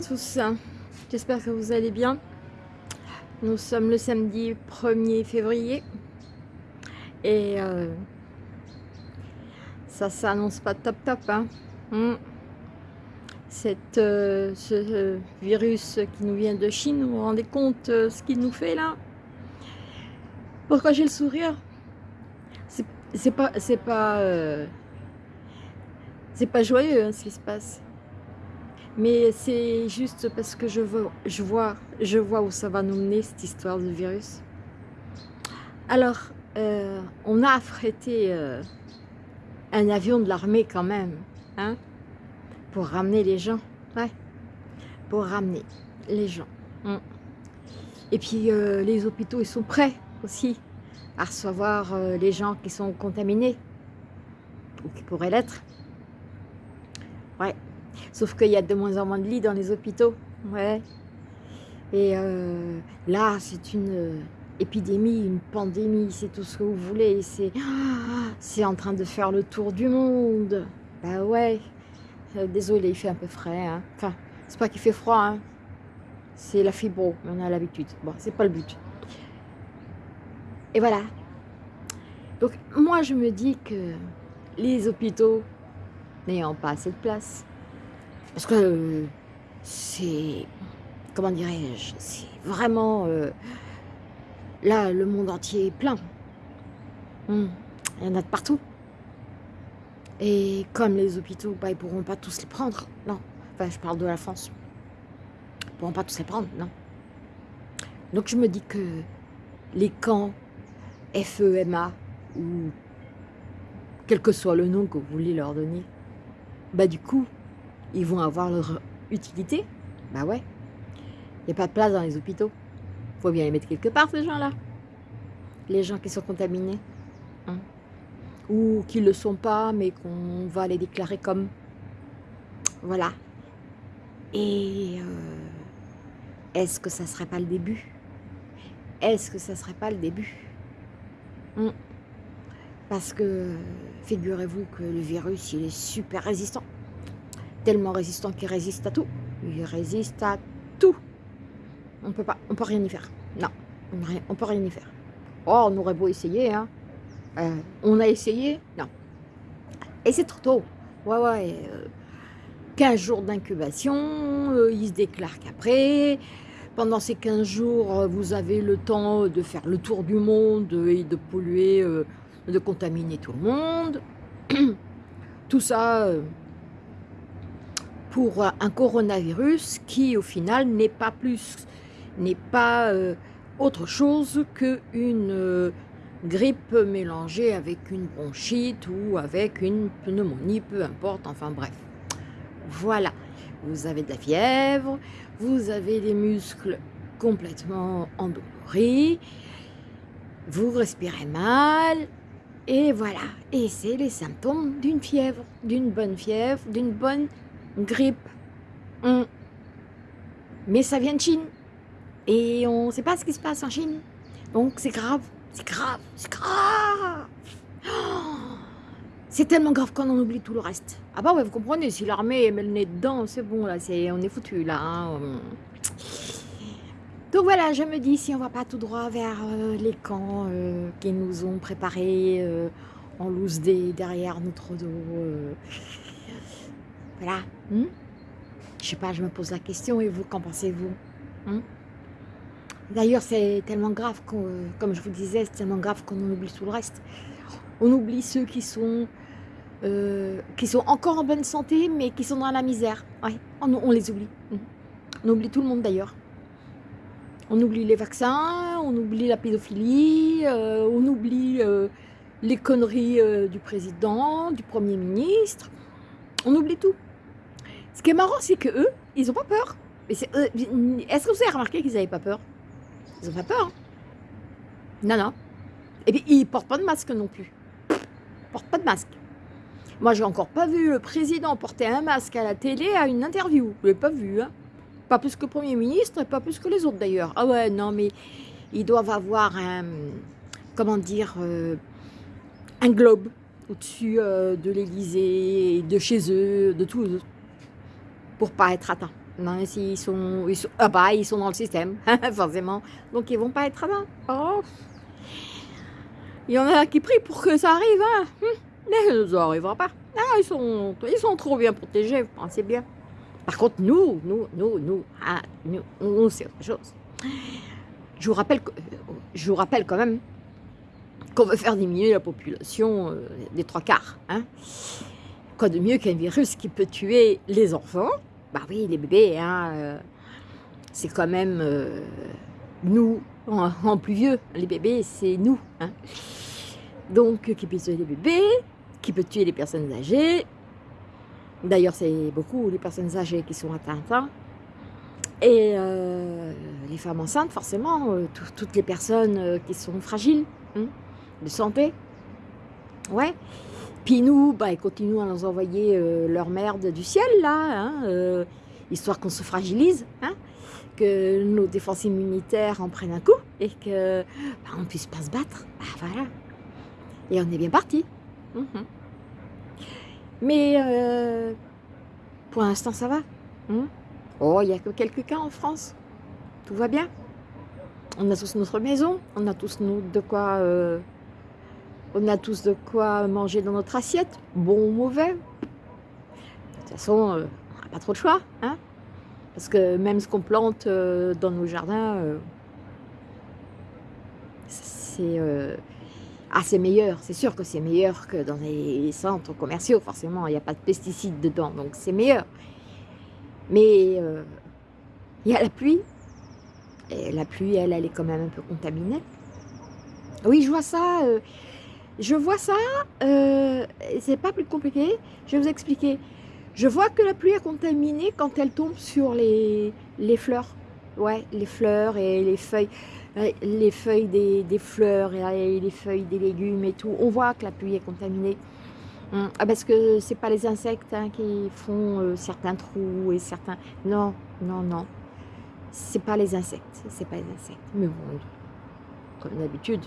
Hello tous, j'espère que vous allez bien. Nous sommes le samedi 1er février et euh, ça s'annonce pas top top. Hein. Hmm. Cette, euh, ce virus qui nous vient de Chine, vous vous rendez compte euh, ce qu'il nous fait là? Pourquoi j'ai le sourire? C'est pas, c'est pas, c'est pas joyeux hein, ce qui se passe. Mais c'est juste parce que je, vois, je vois où ça va nous mener, cette histoire de virus. Alors, euh, on a affrété euh, un avion de l'armée quand même, hein, pour ramener les gens, ouais, pour ramener les gens. Mm. Et puis, euh, les hôpitaux, ils sont prêts aussi à recevoir les gens qui sont contaminés, ou qui pourraient l'être. Ouais, Sauf qu'il y a de moins en moins de lits dans les hôpitaux. Ouais. Et euh, là, c'est une euh, épidémie, une pandémie, c'est tout ce que vous voulez. C'est en train de faire le tour du monde. Bah ouais. Euh, désolé, il fait un peu frais. Hein. Enfin, c'est pas qu'il fait froid. Hein. C'est la fibro, on a l'habitude. Bon, c'est pas le but. Et voilà. Donc, moi, je me dis que les hôpitaux n'ayant pas assez de place, parce que c'est, comment dirais-je, c'est vraiment, euh, là, le monde entier est plein. Hmm. Il y en a de partout. Et comme les hôpitaux, bah, ils ne pourront pas tous les prendre, non. Enfin, je parle de la France. Ils ne pourront pas tous les prendre, non. Donc je me dis que les camps FEMA, ou quel que soit le nom que vous voulez leur donner, bah du coup, ils vont avoir leur utilité. Bah ouais. Il n'y a pas de place dans les hôpitaux. faut bien les mettre quelque part, ces gens-là. Les gens qui sont contaminés. Hein. Ou qui ne le sont pas, mais qu'on va les déclarer comme. Voilà. Et euh, est-ce que ça ne serait pas le début? Est-ce que ça ne serait pas le début? Hein. Parce que, figurez-vous que le virus, il est super résistant tellement résistant qu'il résiste à tout. Il résiste à tout. On peut pas, on peut rien y faire. Non, on, peut rien y faire. Oh, on aurait beau essayer, hein. Euh, on a essayé? Non. Et c'est trop tôt. Ouais, ouais. 15 euh, jours d'incubation, euh, il se déclare qu'après, pendant ces 15 jours, vous avez le temps de faire le tour du monde et de polluer, de contaminer tout le monde. tout ça, pour un coronavirus qui au final n'est pas plus, n'est pas euh, autre chose qu'une euh, grippe mélangée avec une bronchite ou avec une pneumonie, peu importe, enfin bref. Voilà, vous avez de la fièvre, vous avez des muscles complètement endoloris, vous respirez mal, et voilà, et c'est les symptômes d'une fièvre, d'une bonne fièvre, d'une bonne grippe. Mais ça vient de Chine. Et on ne sait pas ce qui se passe en Chine. Donc c'est grave, c'est grave, c'est grave. c'est tellement grave qu'on en oublie tout le reste. Ah bah ouais, vous comprenez, si l'armée met le nez dedans, c'est bon, là, c'est on est foutu, là. Hein. Donc voilà, je me dis, si on va pas tout droit vers euh, les camps euh, qui nous ont préparés euh, en loose des derrière notre dos, voilà. Hmm? Je sais pas, je me pose la question et vous, qu'en pensez-vous? Hmm? D'ailleurs, c'est tellement grave, comme je vous disais, c'est tellement grave qu'on oublie tout le reste. On oublie ceux qui sont, euh, qui sont encore en bonne santé, mais qui sont dans la misère. Ouais, on, les oublie. Hmm. On oublie tout le monde d'ailleurs. On oublie les vaccins, on oublie la pédophilie, euh, on oublie euh, les conneries du président, du premier ministre. On oublie tout. Ce qui est marrant, c'est que eux, ils n'ont pas peur. Est-ce que vous avez remarqué qu'ils n'avaient pas peur? Ils n'ont pas peur. Hein. non, non. Et puis, ils ne portent pas de masque non plus. Ils ne portent pas de masque. Moi, j'ai encore pas vu le président porter un masque à la télé à une interview. Je l'ai pas vu. Hein. Pas plus que le Premier ministre et pas plus que les autres d'ailleurs. Ah ouais, non, mais ils doivent avoir un, comment dire, euh, un globe au-dessus euh, de l'Élysée, de chez eux, de tout, pour pas être atteint. Non, s'ils sont, ils sont, ah bah, ils sont dans le système, forcément. Donc, ils vont pas être là. Oh. Il y en a qui prient pour que ça arrive, hein. Hum, mais ça n'arrivera pas. Ah, ils, sont, ils sont trop bien protégés, vous pensez bien. Par contre, nous, nous, nous, nous, ah, nous, nous c'est autre chose. Je vous rappelle, je vous rappelle quand même qu'on veut faire diminuer la population euh, des trois quarts. Hein. Quoi de mieux qu'un virus qui peut tuer les enfants Bah oui, les bébés, hein, euh, c'est quand même euh, nous, en, plus vieux. Les bébés, c'est nous. Hein. Donc, qui peut tuer les bébés, qui peut tuer les personnes âgées. D'ailleurs, c'est beaucoup les personnes âgées qui sont atteintes. Hein. Et les femmes enceintes, forcément, toutes les personnes qui sont fragiles de santé. Ouais. Puis nous, bah, ils continuent à nous envoyer euh, leur merde du ciel, là, hein, euh, histoire qu'on se fragilise, hein, que nos défenses immunitaires en prennent un coup et que bah, on puisse pas se battre. Bah, voilà. Et on est bien parti. Mhm. Mais euh, pour l'instant, ça va. Hein. oh, il n'y a que quelques cas en France. Tout va bien. On a tous notre maison, on a tous de quoi on a tous de quoi manger dans notre assiette, bon ou mauvais. De toute façon, euh, on n'a pas trop de choix. Hein Parce que même ce qu'on plante euh, dans nos jardins, euh, c'est ah, meilleur. C'est sûr que c'est meilleur que dans les centres commerciaux, forcément. Il n'y a pas de pesticides dedans, donc c'est meilleur. Mais il y a la pluie. Et la pluie, elle, elle est quand même un peu contaminée. Oui, je vois ça je vois ça, euh, c'est pas plus compliqué, je vais vous expliquer. Je vois que la pluie est contaminée quand elle tombe sur les, les fleurs. Ouais, les fleurs et les feuilles, les feuilles des, fleurs et les feuilles des légumes et tout. On voit que la pluie est contaminée. Hum, ah, parce que c'est pas les insectes hein, qui font euh, certains trous et certains... Non, non, non. C'est pas les insectes, c'est pas les insectes. Mais bon, comme d'habitude,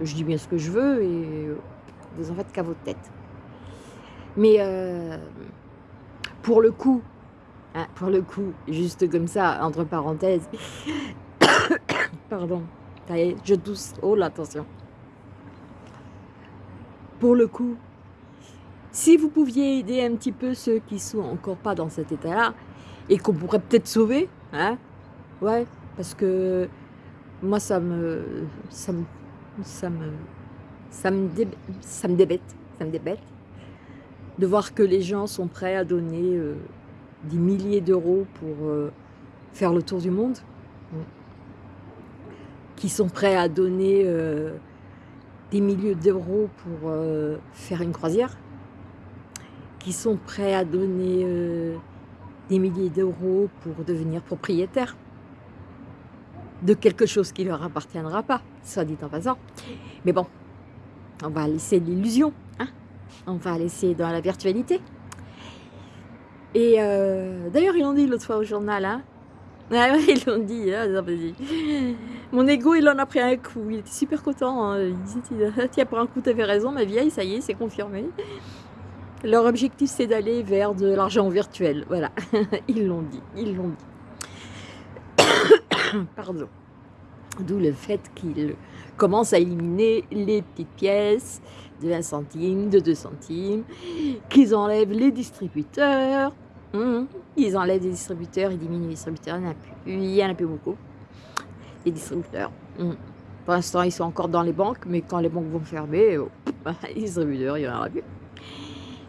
je dis bien ce que je veux et vous en faites qu'à votre tête. Mais euh, pour le coup, hein, pour le coup, juste comme ça, entre parenthèses, pardon, je tousse, oh là, attention. Pour le coup, si vous pouviez aider un petit peu ceux qui sont encore pas dans cet état-là, et qu'on pourrait peut-être sauver, hein, ouais, parce que moi, ça me, ça me ça me, débête de voir que les gens sont prêts à donner euh, des milliers d'euros pour euh, faire le tour du monde, qui sont prêts à donner euh, des milliers d'euros pour faire une croisière, qui sont prêts à donner des milliers d'euros pour devenir propriétaire de quelque chose qui ne leur appartiendra pas, soit dit en passant. Mais bon, on va laisser l'illusion, hein on va laisser dans la virtualité. Et euh, d'ailleurs, ils l'ont dit l'autre fois au journal, hein ah ils l'ont dit, hein, mon ego il en a pris un coup, il était super content, hein. il disait, tiens pour un coup t'avais raison ma vieille, ça y est, c'est confirmé. Leur objectif c'est d'aller vers de l'argent virtuel, voilà, ils l'ont dit, ils l'ont dit. Pardon. D'où le fait qu'il commence à éliminer les petites pièces de 20 centimes, de 2 centimes, qu'ils enlèvent les distributeurs. Hum, ils enlèvent les distributeurs, ils diminuent les distributeurs, il n'y en en a plus beaucoup. Les distributeurs. Hum. Pour l'instant, ils sont encore dans les banques, mais quand les banques vont fermer, oh, les distributeurs, il n'y en aura plus.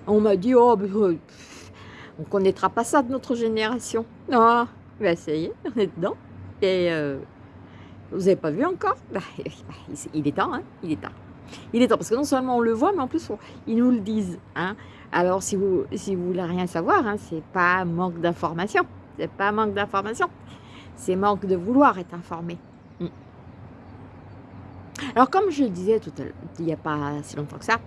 On m'a dit, oh, euh, on ne connaîtra pas ça de notre génération. Ah, ben ça y est, on est dedans. Et euh, vous n'avez pas vu encore bah, Il est temps, hein Il est temps. Il est temps, parce que non seulement on le voit, mais en plus, ils nous le disent. Hein Alors, si vous si vous voulez rien savoir, hein, c'est pas manque d'information. C'est pas manque d'information. C'est manque de vouloir être informé. Hmm. Alors, comme je le disais tout à l'heure, il n'y a pas si longtemps que ça,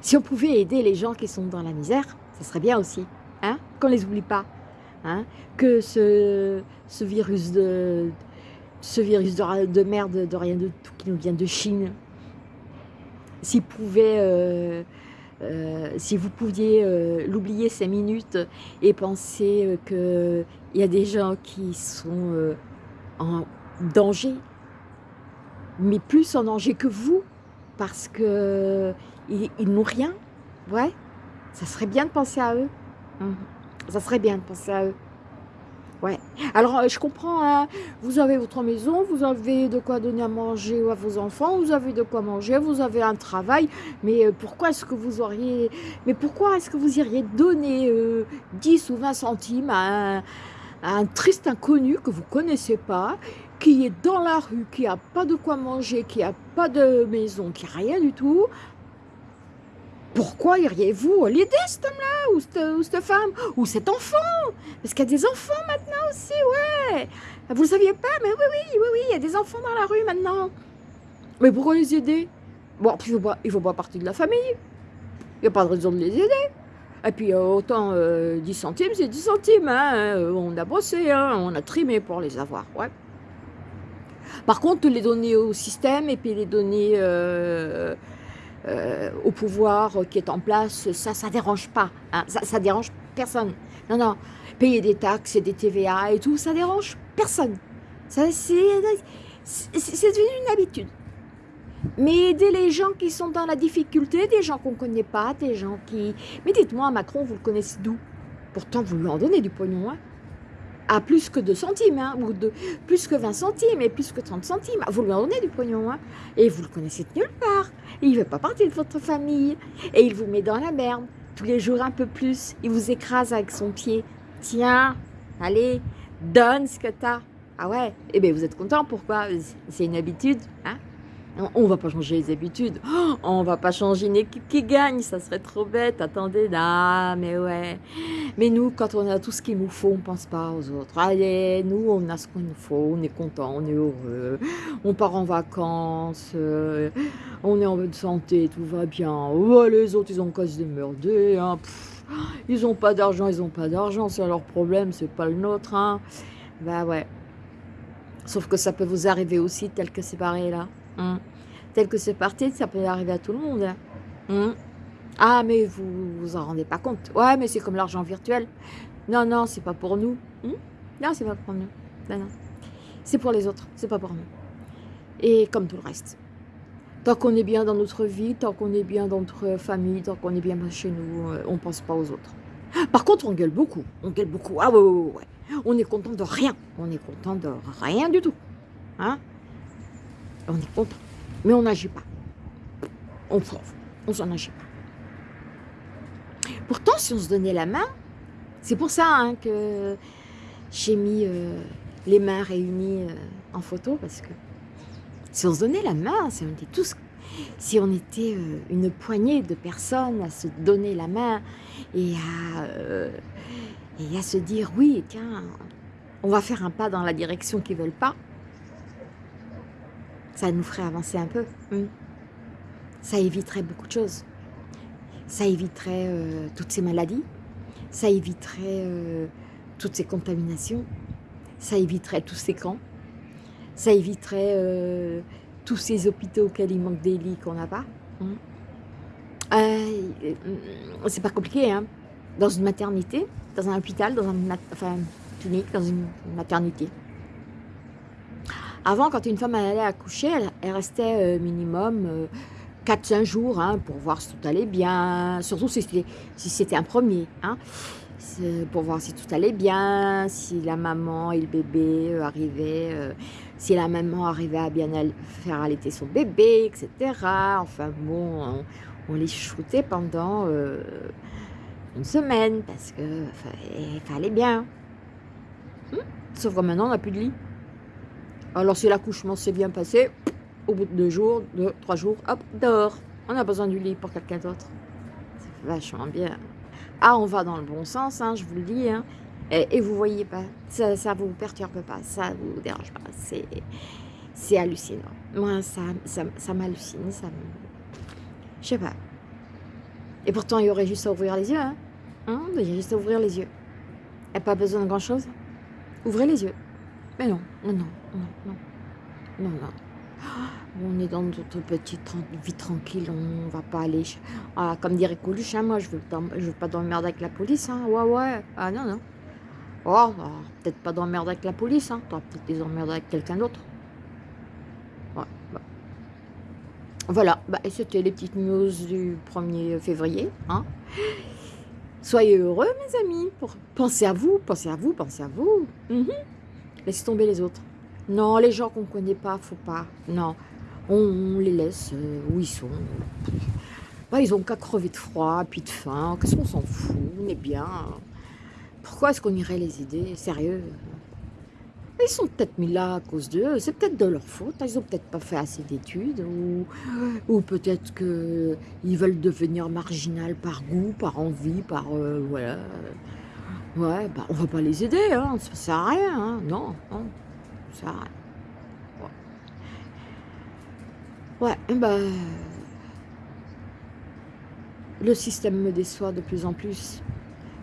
si on pouvait aider les gens qui sont dans la misère, ça serait bien aussi. Hein Qu'on ne les oublie pas. Hein, que ce, ce, virus de ce virus de, merde, de rien de tout qui nous vient de Chine, s'il pouvait euh, euh, si vous pouviez euh, l'oublier cinq minutes et penser qu'il y a des gens qui sont en danger, mais plus en danger que vous, parce qu'ils ils, n'ont rien, ouais, ça serait bien de penser à eux. Mmh. Ça serait bien de penser à eux. Alors, euh, je comprends, hein. vous avez votre maison, vous avez de quoi donner à manger à vos enfants, vous avez de quoi manger, vous avez un travail, mais euh, pourquoi est-ce que vous auriez... Mais pourquoi est-ce que vous iriez donner 10 euh, ou 20 centimes à un, triste inconnu que vous connaissez pas, qui est dans la rue, qui n'a pas de quoi manger, qui n'a pas de maison, qui n'a rien du tout, pourquoi iriez-vous l'aider, cet homme-là, ou cette, femme, ou cet enfant? Parce qu'il y a des enfants maintenant aussi, ouais Vous ne saviez pas Mais oui, oui, oui, oui, il y a des enfants dans la rue maintenant. Mais pourquoi les aider? Bon, il ne faut, pas, faut pas partie de la famille. Il n'y a pas de raison de les aider. Et puis, euh, autant 10 euh, centimes, c'est 10 centimes. Hein. Euh, on a bossé, hein. on a trimé pour les avoir, ouais. Par contre, les donner au système et puis les donner au pouvoir qui est en place, ça, ça dérange pas. Hein. Ça, ça dérange personne. Non, non. Payer des taxes et des TVA et tout, ça dérange personne. Ça, c'est devenu une habitude. Mais aider les gens qui sont dans la difficulté, des gens qu'on ne connaît pas, des gens qui... Mais dites-moi, Macron, vous le connaissez d'où? Pourtant, vous lui en donnez du pognon, hein à plus que 2 centimes, hein, ou de, plus que 20 centimes, et plus que 30 centimes. Vous lui en donnez du pognon, hein, et vous le connaissez de nulle part. Il ne fait pas partie de votre famille, et il vous met dans la merde, tous les jours un peu plus. Il vous écrase avec son pied. Tiens, allez, donne ce que tu as. Ah ouais, eh bien vous êtes content, pourquoi? C'est une habitude, hein? On va pas changer les habitudes. Oh, on va pas changer une équipe qui gagne. Ça serait trop bête. Attendez, ah, mais ouais. Mais nous, quand on a tout ce qu'il nous faut, on pense pas aux autres. Allez, nous, on a ce qu'il nous faut. On est content, on est heureux. On part en vacances. Euh, on est en bonne santé, tout va bien. les autres, ils ont qu'à se. Hein. ils ont pas d'argent, ils ont pas d'argent. C'est leur problème, c'est pas le nôtre. Hein. Bah ouais. Sauf que ça peut vous arriver aussi, tel que c'est pareil là. Hein. Tel que c'est parti, ça peut arriver à tout le monde. Hein. Hein. Ah, mais vous vous en rendez pas compte. Ouais, mais c'est comme l'argent virtuel. Non, non, c'est pas pour nous. Non, c'est pas pour nous. Non, non. C'est pour les autres, c'est pas pour nous. Et comme tout le reste. Tant qu'on est bien dans notre vie, tant qu'on est bien dans notre famille, tant qu'on est bien chez nous, euh, on pense pas aux autres. Par contre, on gueule beaucoup. On gueule beaucoup. Ah ouais, ouais, ouais. On est content de rien. On est content de rien du tout. Hein? On est content. Mais on n'agit pas. On on s'en agit pas. Pourtant, si on se donnait la main, c'est pour ça hein, que j'ai mis euh, les mains réunies euh, en photo, parce que si on se donnait la main, si on était tous, si on était euh, une poignée de personnes à se donner la main et à, se dire, oui, tiens, on va faire un pas dans la direction qu'ils veulent pas, ça nous ferait avancer un peu. Ça éviterait beaucoup de choses. Ça éviterait euh, toutes ces maladies. Ça éviterait euh, toutes ces contaminations. Ça éviterait tous ces camps. Ça éviterait euh, tous ces hôpitaux auxquels il manque des lits qu'on n'a pas. Hmm. C'est pas compliqué, hein. Dans une maternité, dans un hôpital, dans une enfin, clinique, dans une maternité. Avant, quand une femme allait accoucher, elle, restait euh, minimum 4-5 euh, jours hein, pour voir si tout allait bien, surtout si c'était un premier, hein, pour voir si tout allait bien, si la maman et le bébé euh, arrivaient, si la maman arrivait à bien faire allaiter son bébé, etc. Enfin bon, on, les shootait pendant une semaine parce que fallait bien. Hmm? Sauf que maintenant, on n'a plus de lit. Alors si l'accouchement s'est bien passé, au bout de deux jours, deux, trois jours, hop, dehors. On a besoin du lit pour quelqu'un d'autre. C'est vachement bien. Ah, on va dans le bon sens, hein, je vous le dis. Hein. Et, vous voyez pas, ça ne vous perturbe pas, ça vous dérange pas. C'est hallucinant. Moi, ça, ça, m'hallucine, ça Je sais pas. Et pourtant, il y aurait juste à ouvrir les yeux. Hein. hein il y a juste à ouvrir les yeux. Il n'y a pas besoin de grand-chose. Ouvrez les yeux. Mais non, non, non, non, non, non. on est dans notre petite vie tranquille, on va pas aller... Ah, comme dirait Coluche, hein, moi je veux, veux pas d'emmerde avec la police, hein. ouais ouais, ah non non. Oh, bah, peut-être pas d'emmerde avec la police, hein. t'auras peut-être des emmerdes avec quelqu'un d'autre. Ouais, bah. Voilà, bah, c'était les petites news du 1er février. Hein. Soyez heureux, mes amis. Pensez à vous, pensez à vous, pensez à vous. Mhm. Laissez tomber les autres. Non, les gens qu'on ne connaît pas, faut pas. Non, on, les laisse euh, où ils sont. Bah, ils ont qu'à crever de froid, puis de faim. Qu'est-ce qu'on s'en fout? On est bien. Pourquoi est-ce qu'on irait les aider? Sérieux? Ils sont peut-être mis là à cause d'eux. C'est peut-être de leur faute. Ils n'ont peut-être pas fait assez d'études. Ou, ou peut-être qu'ils veulent devenir marginal par goût, par envie, par... Euh, voilà. Ouais, bah, on va pas les aider. Hein. Ça sert à rien. Hein. Non, non. Ça sert à rien. Ouais, bah... Le système me déçoit de plus en plus.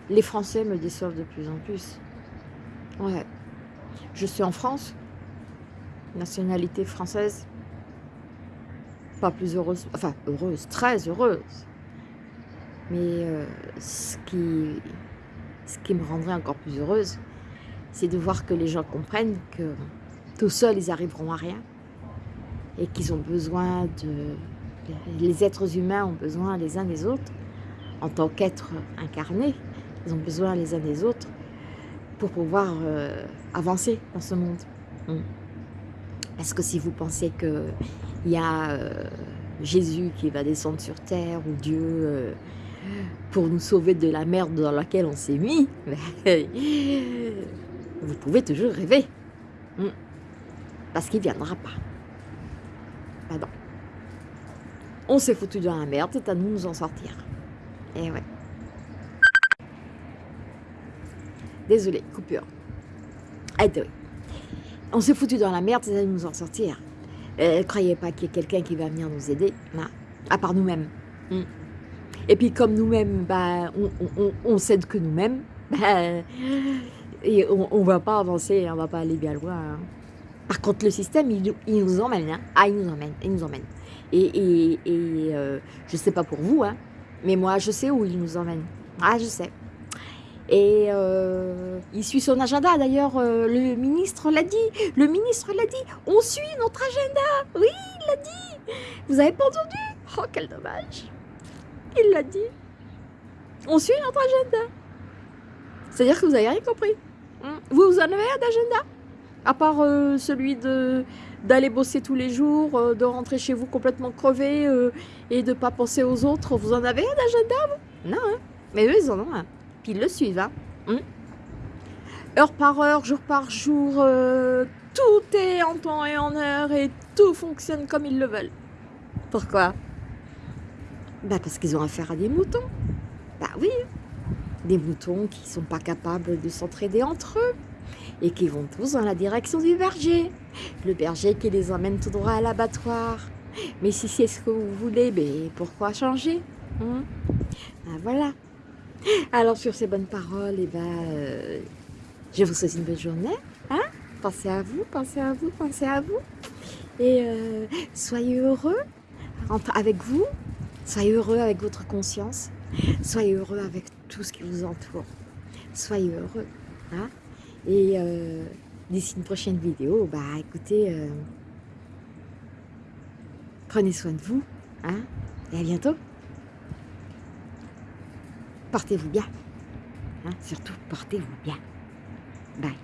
Les Français me déçoivent de plus en plus. Ouais. Je suis en France, nationalité française, pas plus heureuse, enfin heureuse, très heureuse. Mais euh, ce, qui, ce qui me rendrait encore plus heureuse, c'est de voir que les gens comprennent que tout seuls, ils arriveront à rien. Et qu'ils ont besoin de... Les êtres humains ont besoin les uns des autres, en tant qu'êtres incarnés, ils ont besoin les uns des autres pour pouvoir euh, avancer dans ce monde. Parce que si vous pensez qu'il y a euh, Jésus qui va descendre sur terre ou Dieu euh, pour nous sauver de la merde dans laquelle on s'est mis, vous pouvez toujours rêver. Hmm. Parce qu'il ne viendra pas. Pardon. On s'est foutu dans la merde, c'est à nous de nous en sortir. Et ouais. Désolé, coupure. Attends. On s'est foutu dans la merde, c'est à nous en sortir. Euh, croyez pas qu'il y ait quelqu'un qui va venir nous aider. À part nous-mêmes. Hmm. Et puis comme nous-mêmes, bah, on, on, s'aide que nous-mêmes, bah, et on ne va pas avancer, on va pas aller bien loin. Hein. Par contre, le système, il, nous emmène. Hein. Ah, il nous emmène, il nous emmène. Et, et, et euh, je sais pas pour vous, hein, mais moi, je sais où il nous emmène. Ah, je sais. Et euh, il suit son agenda. D'ailleurs, euh, le ministre l'a dit. Le ministre l'a dit. On suit notre agenda. Oui, il l'a dit. Vous avez pas entendu? Oh, quel dommage. Il l'a dit. On suit notre agenda. C'est-à-dire que vous n'avez rien compris. Hmm. Vous, vous en avez un d'agenda? À part euh, celui d'aller bosser tous les jours, de rentrer chez vous complètement crevé et de pas penser aux autres. Vous en avez un d'agenda, vous? Non, hein Mais eux, ils en ont un ils le suivent. Hein. Hmm. heure par heure, jour par jour, euh, tout est en temps et en heure et tout fonctionne comme ils le veulent. Pourquoi? Bah Parce qu'ils ont affaire à des moutons. Bah oui, des moutons qui sont pas capables de s'entraider entre eux et qui vont tous dans la direction du berger. Le berger qui les emmène tout droit à l'abattoir. Mais si c'est ce que vous voulez, pourquoi changer hein? Ben Voilà. Alors sur ces bonnes paroles, eh ben, euh, je vous souhaite une bonne journée. Hein? Pensez à vous, pensez à vous, pensez à vous. Et euh, soyez heureux avec vous. Soyez heureux avec votre conscience. Soyez heureux avec tout ce qui vous entoure. Soyez heureux. Hein Et euh, d'ici une prochaine vidéo, bah écoutez, prenez soin de vous. Hein Et à bientôt portez-vous bien. Hein, surtout, portez-vous bien. Bye.